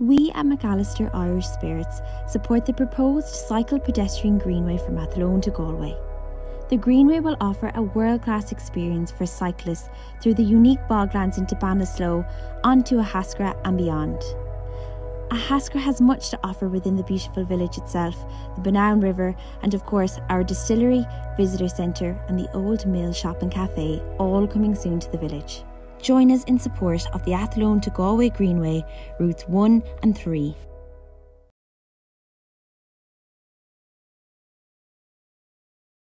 We at McAllister Irish Spirits support the proposed cycle pedestrian greenway from Athlone to Galway. The Greenway will offer a world class experience for cyclists through the unique boglands into Ballinasloe, onto Ahascragh and beyond. Ahascragh has much to offer within the beautiful village itself, the Bunowen River, and of course our distillery, visitor centre, and the Old Mill Shop and Cafe, all coming soon to the village. Join us in support of the Athlone to Galway Greenway, routes 1 and 3.